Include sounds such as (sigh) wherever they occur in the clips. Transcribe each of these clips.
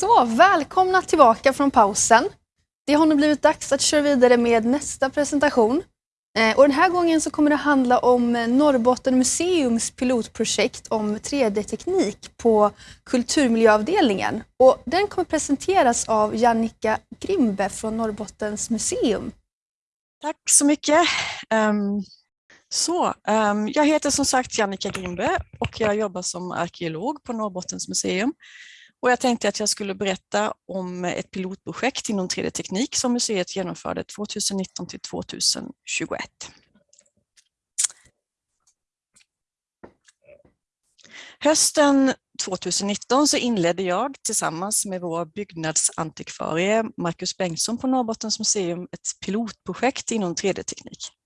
Så, välkomna tillbaka från pausen. Det har nu blivit dags att köra vidare med nästa presentation. Eh, och den här gången så kommer det handla om Norrbotten museums pilotprojekt om 3D-teknik på kulturmiljöavdelningen. Och den kommer presenteras av Jannica Grimbe från Norrbottens museum. Tack så mycket. Um, så, um, jag heter som sagt Jannica Grimbe och jag jobbar som arkeolog på Norrbottens museum. Och jag tänkte att jag skulle berätta om ett pilotprojekt inom 3D-teknik som museet genomförde 2019 till 2021. Hösten 2019 så inledde jag tillsammans med vår byggnadsantikvarie Marcus Bengtsson på Norrbottens museum ett pilotprojekt inom 3D-teknik.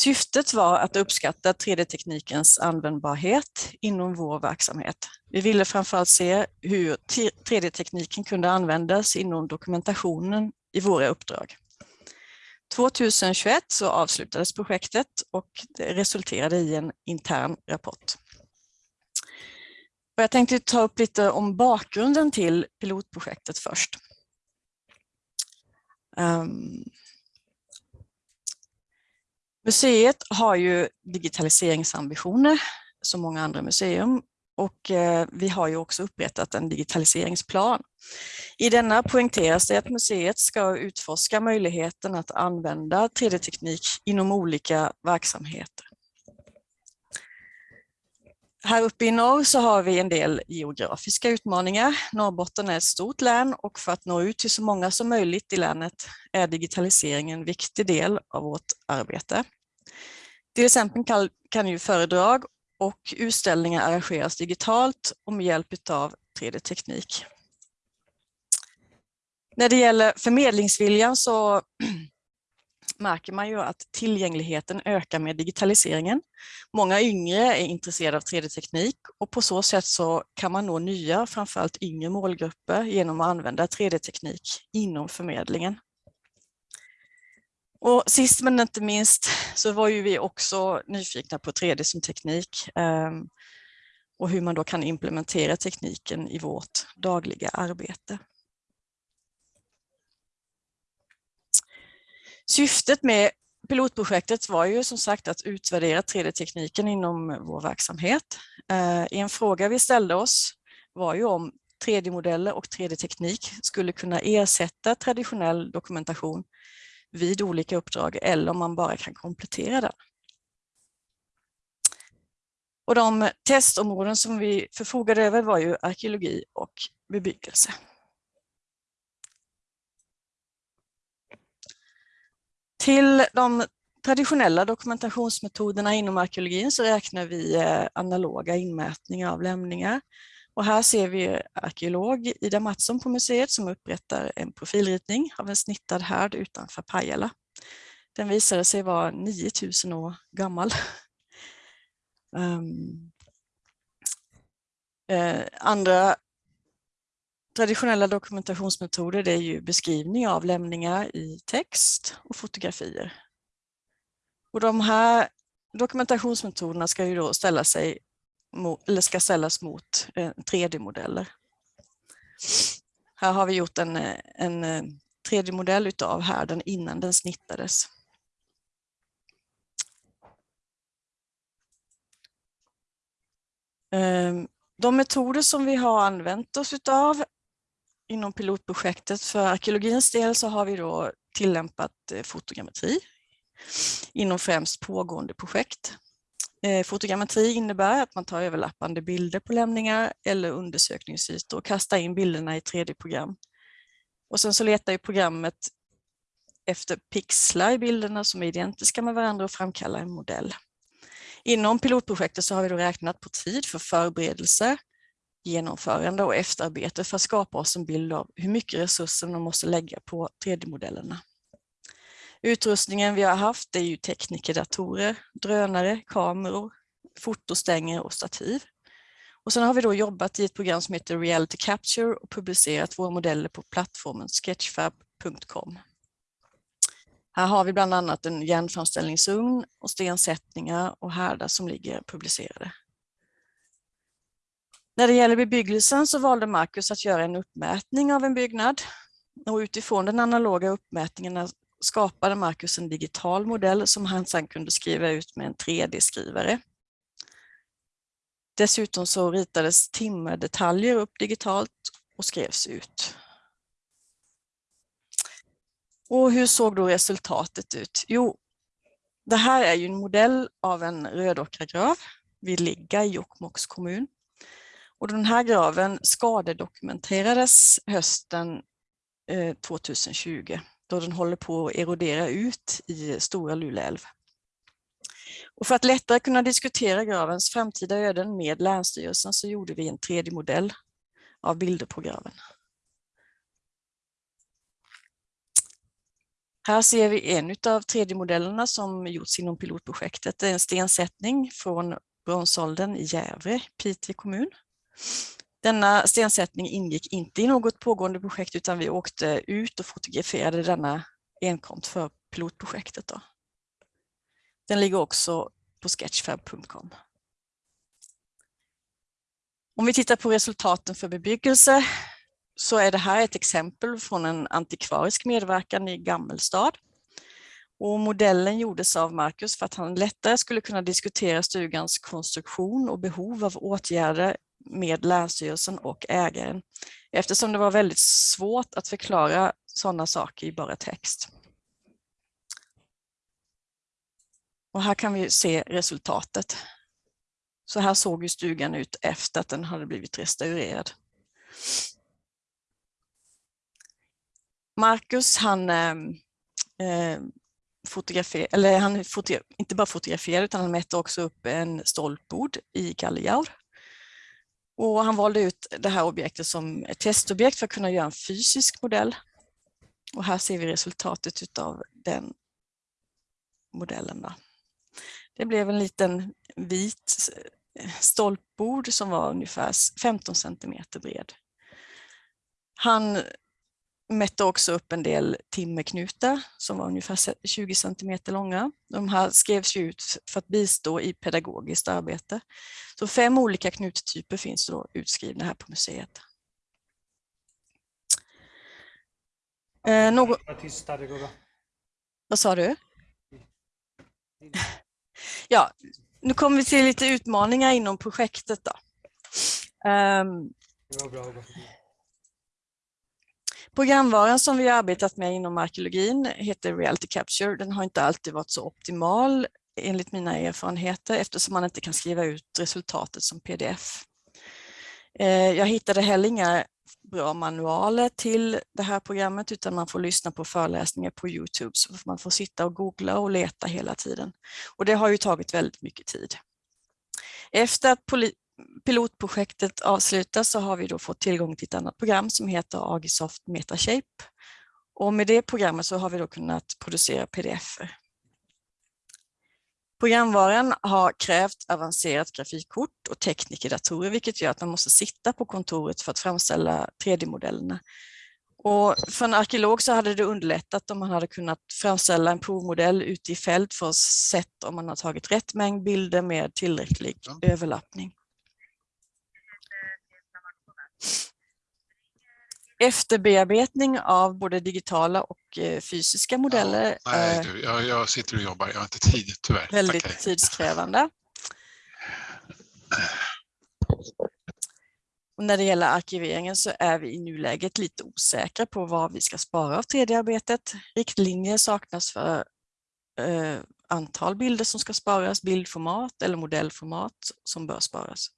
Syftet var att uppskatta 3D-teknikens användbarhet inom vår verksamhet. Vi ville framförallt se hur 3D-tekniken kunde användas inom dokumentationen i våra uppdrag. 2021 så avslutades projektet och det resulterade i en intern rapport. jag tänkte ta upp lite om bakgrunden till pilotprojektet först. Um, Museet har ju digitaliseringsambitioner som många andra museum och eh, vi har ju också upprättat en digitaliseringsplan. I denna poängteras det att museet ska utforska möjligheten att använda 3D-teknik inom olika verksamheter. Här uppe i norr så har vi en del geografiska utmaningar. Norrbotten är ett stort län och för att nå ut till så många som möjligt i länet är digitalisering en viktig del av vårt arbete. Till exempel kan, kan ju föredrag och utställningar arrangeras digitalt och med hjälp av 3D-teknik. När det gäller förmedlingsviljan så (clears throat) märker man ju att tillgängligheten ökar med digitaliseringen. Många yngre är intresserade av 3D-teknik och på så sätt så kan man nå nya, framförallt yngre målgrupper genom att använda 3D-teknik inom förmedlingen. Och sist men inte minst så var ju vi också nyfikna på 3D som teknik ehm, och hur man då kan implementera tekniken i vårt dagliga arbete. Syftet med pilotprojektet var ju som sagt att utvärdera 3D-tekniken inom vår verksamhet. Eh, en fråga vi ställde oss var ju om 3D-modeller och 3D-teknik skulle kunna ersätta traditionell dokumentation vid olika uppdrag eller om man bara kan komplettera den. Och de testområden som vi förfogade över var ju arkeologi och bebyggelse. Till de traditionella dokumentationsmetoderna inom arkeologin så räknar vi eh, analoga inmätningar av lämningar. Och här ser vi arkeolog Ida Mattsson på museet som upprättar en profilritning av en snittad härd utanför Pajala. Den visade sig vara 9000 år gammal. Um, (laughs) eh, andra traditionella dokumentationsmetoder det är ju beskrivning av lämningar i text och fotografier. Och de här dokumentationsmetoderna ska ju då ställa sig eller ska ställas mot eh, 3D-modeller. Här har vi gjort en, eh, en eh, 3D-modell utav härden innan den snittades. Ehm, de metoder som vi har använt oss utav inom pilotprojektet för arkeologins del så har vi då tillämpat fotogrammetri inom främst pågående projekt. Eh, Fotogrammetri innebär att man tar överlappande bilder på lämningar eller undersökningsytor och kastar in bilderna i 3D-program. Och sen så letar ju programmet efter pixlar i bilderna som är identiska med varandra och framkallar en modell. Inom pilotprojektet så har vi då räknat på tid för förberedelse, genomförande och efterarbete för att skapa oss en bild av hur mycket resurser man måste lägga på 3D-modellerna. Utrustningen vi har haft är ju teknikerdatorer, drönare, kameror, fotostänger och stativ. Och sen har vi då jobbat i ett program som heter Reality Capture och publicerat våra modeller på plattformen sketchfab.com. Här har vi bland annat en järnframställningsugn och stensättningar och härdar som ligger publicerade. När det gäller bebyggelsen så valde Marcus att göra en uppmätning av en byggnad och utifrån den analoga uppmätningen skapade Marcus en digital modell som han sedan kunde skriva ut med en 3D-skrivare. Dessutom så ritades timmerdetaljer upp digitalt och skrevs ut. Och hur såg då resultatet ut? Jo, det här är ju en modell av en rödockragrav vid Ligga i Jokkmokks kommun. Och den här graven skadedokumenterades hösten eh, 2020 då den håller på att erodera ut i Stora Luleälv. Och för att lättare kunna diskutera gravens framtida öden med Länsstyrelsen så gjorde vi en 3D-modell av bilder på graven. Här ser vi en av 3D-modellerna som gjorts inom pilotprojektet. Det är en stensättning från bronsåldern i Gävle, Piteå kommun. Denna stensättning ingick inte i något pågående projekt utan vi åkte ut och fotograferade denna enkomt för pilotprojektet. Då. Den ligger också på sketchfab.com. Om vi tittar på resultaten för bebyggelse så är det här ett exempel från en antikvarisk medverkan i Gammelstad. Och modellen gjordes av Marcus för att han lättare skulle kunna diskutera stugans konstruktion och behov av åtgärder med Länsstyrelsen och ägaren eftersom det var väldigt svårt att förklara sådana saker i bara text. Och här kan vi se resultatet. Så här såg ju stugan ut efter att den hade blivit restaurerad. Marcus han eh, eh fotografer eller han fotografer inte bara fotograferade utan han mätte också upp en stolpbord i Galliaur. Och han valde ut det här objektet som ett testobjekt för att kunna göra en fysisk modell. Och här ser vi resultatet av den modellen. Då. Det blev en liten vit stolpbord som var ungefär 15 centimeter bred. Han mätte också upp en del timmerknutar som var ungefär 20 centimeter långa. De här skrevs ut för att bistå i pedagogiskt arbete. Så fem olika knuttyper finns då utskrivna här på museet. Eh, någon... Vad sa du? Ja, nu kommer vi till lite utmaningar inom projektet. Då. Um, Programvaran som vi har arbetat med inom arkeologin heter Reality Capture. Den har inte alltid varit så optimal enligt mina erfarenheter eftersom man inte kan skriva ut resultatet som pdf. Eh, jag hittade heller inga bra manualer till det här programmet utan man får lyssna på föreläsningar på Youtube så man får sitta och googla och leta hela tiden. Och det har ju tagit väldigt mycket tid. Efter att pilotprojektet avslutas så har vi då fått tillgång till ett annat program som heter Agisoft Metashape. Och med det programmet så har vi då kunnat producera pdf -er. Programvaran har krävt avancerat grafikkort och teknikerdatorer vilket gör att man måste sitta på kontoret för att framställa 3D-modellerna. Och för en arkeolog så hade det underlättat om man hade kunnat framställa en provmodell ute i fält för att se om man har tagit rätt mängd bilder med tillräcklig överlappning. Efterbearbetning av både digitala och eh, fysiska modeller. Ja, nej, du, jag, jag, sitter och jobbar, jag har inte tid tyvärr. Väldigt Tackar. tidskrävande. Och när det gäller arkiveringen så är vi i nuläget lite osäkra på vad vi ska spara av 3D-arbetet. Riktlinjer saknas för eh, antal bilder som ska sparas, bildformat eller modellformat som bör sparas.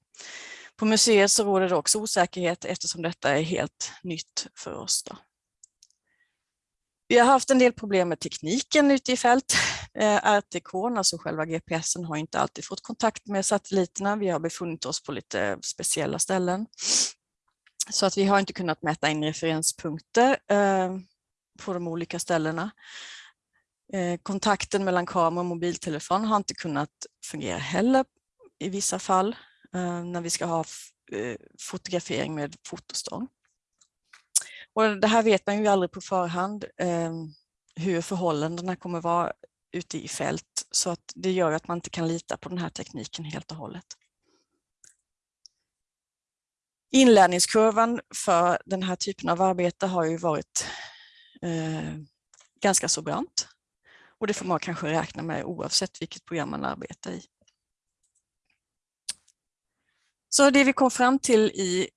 På museet så råder det också osäkerhet eftersom detta är helt nytt för oss. Då. Vi har haft en del problem med tekniken ute i fält. Eh, RTK, alltså själva GPSen, har inte alltid fått kontakt med satelliterna. Vi har befunnit oss på lite speciella ställen. Så att vi har inte kunnat mäta in referenspunkter eh, på de olika ställena. Eh, kontakten mellan kamera och mobiltelefon har inte kunnat fungera heller i vissa fall. Eh, när vi ska ha eh, fotografering med fotostång. Och det här vet man ju aldrig på förhand eh, hur förhållandena kommer vara ute i fält så att det gör att man inte kan lita på den här tekniken helt och hållet. Inlärningskurvan för den här typen av arbete har ju varit eh, ganska så brant. Och det får man kanske räkna med oavsett vilket program man arbetar i. Så det vi kom fram till i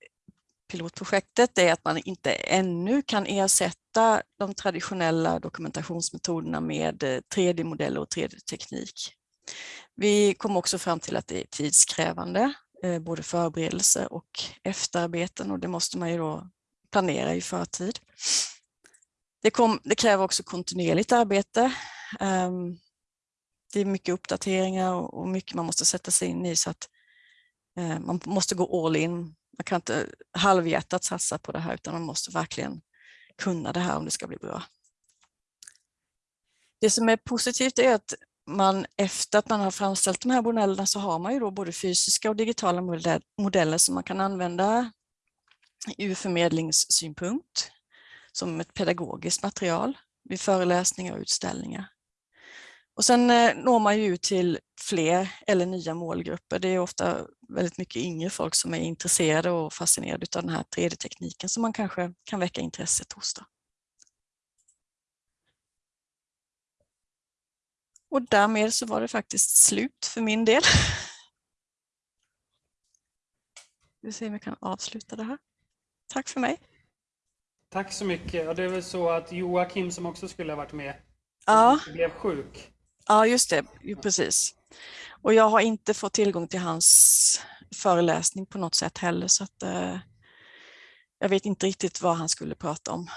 pilotprojektet är att man inte ännu kan ersätta de traditionella dokumentationsmetoderna med eh, 3D-modeller och 3D-teknik. Vi kom också fram till att det är tidskrävande, eh, både förberedelse och efterarbeten och det måste man ju då planera i förtid. Det, kom, det kräver också kontinuerligt arbete. Ehm, det är mycket uppdateringar och mycket man måste sätta sig in i så att Eh, man måste gå all in. Man kan inte halvhjärtat satsa på det här utan man måste verkligen kunna det här om det ska bli bra. Det som är positivt är att man efter att man har framställt de här modellerna så har man ju då både fysiska och digitala modeller som man kan använda ur förmedlingssynpunkt som ett pedagogiskt material vid föreläsningar och utställningar. Och sen eh, når man ju ut till fler eller nya målgrupper. Det är ofta väldigt mycket yngre folk som är intresserade och fascinerade av den här 3D-tekniken som man kanske kan väcka intresset hos. Då. Och därmed så var det faktiskt slut för min del. Vi ser om vi kan avsluta det här. Tack för mig. Tack så mycket. Och det är väl så att Joakim som också skulle ha varit med ja. blev sjuk. Ja, just det. Jo, precis. Och jag har inte fått tillgång till hans föreläsning på något sätt heller så att eh, jag vet inte riktigt vad han skulle prata om.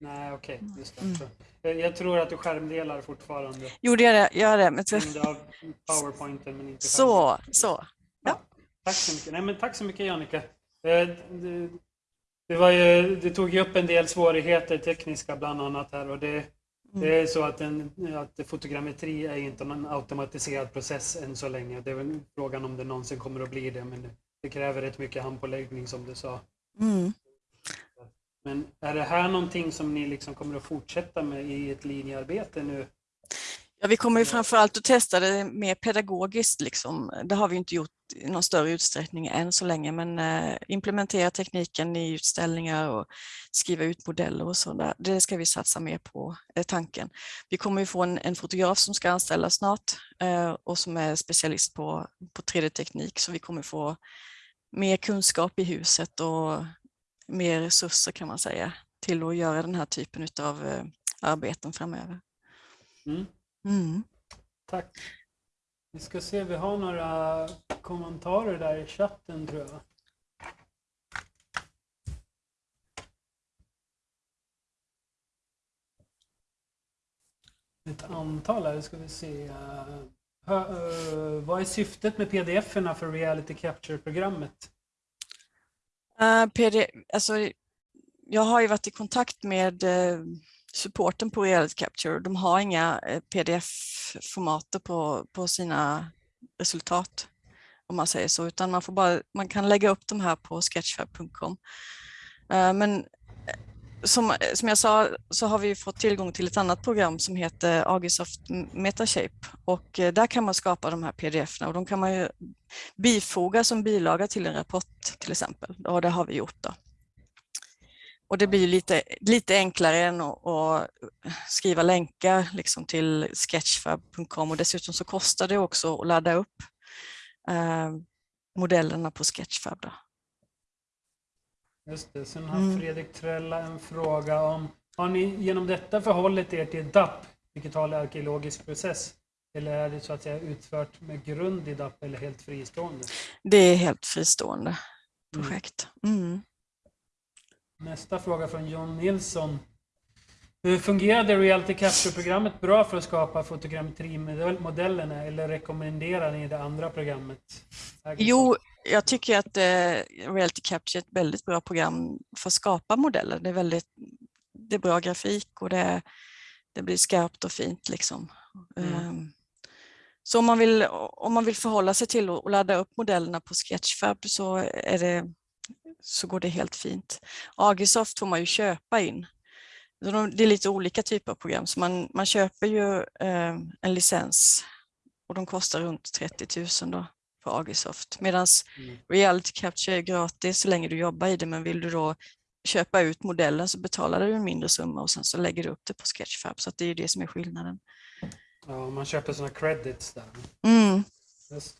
Nej, okej. Okay. Just det. Mm. Jag tror att du skärmdelar fortfarande. Jo, det gör det. Gör det. Men... Powerpointen, men inte Så, så. Ja. ja. Tack så mycket. Nej, men tack så mycket, Jannica. Eh, det, var ju, det tog ju upp en del svårigheter, tekniska bland annat här. Och det, mm. det är så att, en, att fotogrammetri är inte någon automatiserad process än så länge. Det är väl frågan om det någonsin kommer att bli det, men det, det kräver rätt mycket handpåläggning som du sa. Mm. Men är det här någonting som ni liksom kommer att fortsätta med i ett linjearbete nu? Ja, vi kommer ju framförallt att testa det mer pedagogiskt. Liksom. Det har vi inte gjort i någon större utsträckning än så länge, men eh, implementera tekniken i utställningar och skriva ut modeller och sådär. Det ska vi satsa mer på, är tanken. Vi kommer ju få en, en fotograf som ska anställas snart eh, och som är specialist på, på 3D-teknik, så vi kommer få mer kunskap i huset och mer resurser kan man säga till att göra den här typen av arbeten framöver. Mm. Mm. Tack. Vi ska se, vi har några kommentarer där i chatten tror jag. Ett antal här, ska vi se. Uh, uh, vad är syftet med pdf-erna för Reality Capture-programmet? Uh, PD, alltså, jag har ju varit i kontakt med uh, supporten på Reality Capture. De har inga eh, pdf-formater på, på sina resultat om man säger så, utan man, får bara, man kan lägga upp de här på sketchfab.com. Eh, men eh, som, som jag sa så har vi fått tillgång till ett annat program som heter Agisoft Metashape och där kan man skapa de här pdf och de kan man ju bifoga som bilaga till en rapport till exempel och det har vi gjort då. Och det blir lite, lite enklare än att, att skriva länkar liksom till sketchfab.com och dessutom så kostar det också att ladda upp eh, modellerna på Sketchfab. Då. Just det. Sen har mm. Fredrik Trella en fråga om har ni genom detta förhållit er till DAP, digital arkeologisk process? Eller är det så att säga utfört med grund i DAP eller helt fristående? Det är helt fristående projekt. Mm. Nästa fråga från John Nilsson. Hur fungerade Reality Capture-programmet bra för att skapa fotogrammetrimodellerna eller rekommenderar ni det andra programmet? Jo, jag tycker att eh, Reality Capture är ett väldigt bra program för att skapa modeller. Det är, väldigt, det är bra grafik och det, det blir skarpt och fint. Liksom. Mm. Um, så om man, vill, om man vill förhålla sig till att ladda upp modellerna på Sketchfab så, är det, så går det helt fint. Agisoft får man ju köpa in. Det är lite olika typer av program, så man, man köper ju eh, en licens och de kostar runt 30 000 då på Agisoft. Medan Mm. Reality Capture är gratis så länge du jobbar i det, men vill du då köpa ut modellen så betalar du en mindre summa och sen så lägger du upp det på Sketchfab. Så att det är ju det som är skillnaden. Ja, man köper sådana credits där. Mm. Just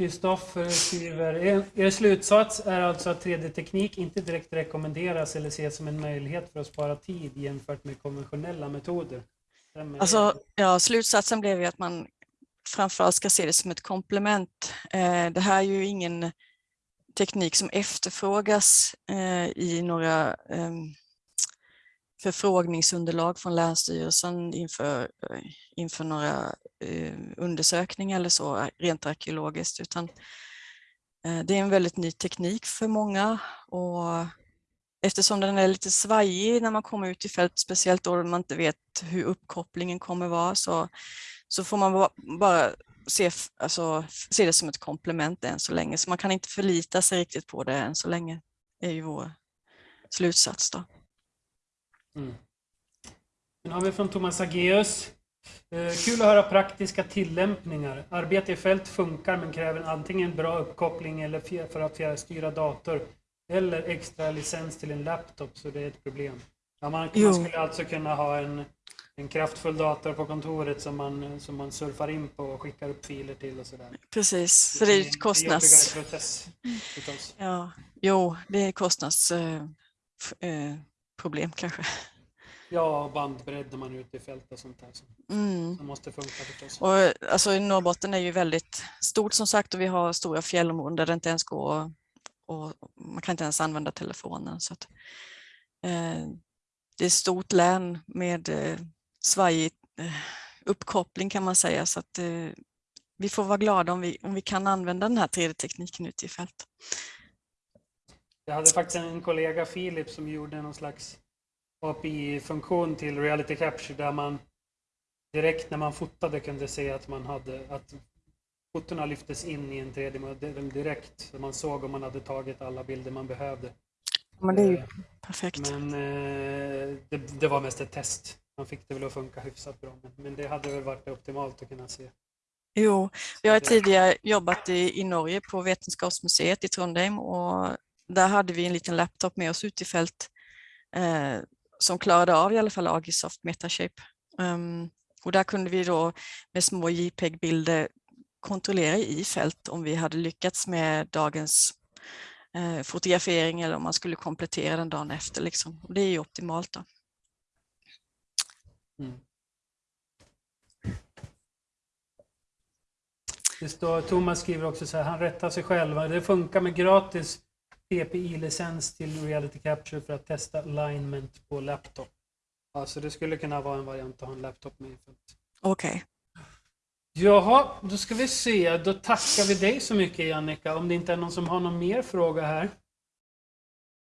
Kristoffer skriver, er, er slutsats är alltså att 3D-teknik inte direkt rekommenderas eller ses som en möjlighet för att spara tid jämfört med konventionella metoder. Alltså, ja, slutsatsen blev ju att man framförallt ska se det som ett komplement. Eh, det här är ju ingen teknik som efterfrågas eh, i några ehm, förfrågningsunderlag från Länsstyrelsen inför, eh, inför några eh, undersökningar eller så, eh, rent arkeologiskt, utan det är en väldigt ny teknik för många och eftersom den är lite svajig när man kommer ut i fält, speciellt då man inte vet hur uppkopplingen kommer vara, så, så får man bara se, alltså, se det som ett komplement än så länge. Så man kan inte förlita sig riktigt på det än så länge, är ju vår slutsats. Då. Mm. Sen har vi från Thomas Ageus. Eh, kul att höra praktiska tillämpningar. Arbete i fält funkar men kräver antingen bra uppkoppling eller för att fjärrstyra dator eller extra licens till en laptop så det är ett problem. Ja, man, man skulle alltså kunna ha en, en kraftfull dator på kontoret som man, som man surfar in på och skickar upp filer till och sådär. Precis, så det är ju kostnads... process förstås. Ja, jo, det är kostnadsproblem eh, f- eh, problem kanske. Ja, bandbredd när man är ute i fält och sånt där som, Mm. som måste funka förstås. Och, alltså, Norrbotten är ju väldigt stort som sagt och vi har stora fjällområden där det inte ens går och man kan inte ens använda telefonen. Så att, eh, det är ett stort län med eh, svajig eh, uppkoppling kan man säga så att eh, vi får vara glada om vi, om vi kan använda den här 3D-tekniken ute i fält. Jag hade faktiskt en kollega, Filip, som gjorde någon slags API-funktion till Reality Capture där man direkt när man fotade kunde se att man hade att fotona lyftes in i en 3D-modell direkt. Så man såg om man hade tagit alla bilder man behövde. Men det är ju Eh, perfekt. Men eh, det, det var mest ett test. Man fick det väl att funka hyfsat bra. Men, det hade väl varit optimalt att kunna se. Jo, jag har tidigare jobbat i, i Norge på Vetenskapsmuseet i Trondheim och där hade vi en liten laptop med oss ut i fält eh, som klarade av i alla fall Agisoft Metashape. Um, och där kunde vi då med små JPEG-bilder kontrollera i fält om vi hade lyckats med dagens eh, fotografering eller om man skulle komplettera den dagen efter. Liksom. Och det är ju optimalt. Då. Mm. Det står, Thomas skriver också så här, han rättar sig själv. Det funkar med gratis PPI-licens till Reality Capture för att testa alignment på laptop. Alltså det skulle kunna vara en variant att ha en laptop med. Okej, Jaha, då ska vi se. Då tackar vi dig så mycket Jannica. Om det inte är någon som har någon mer fråga här.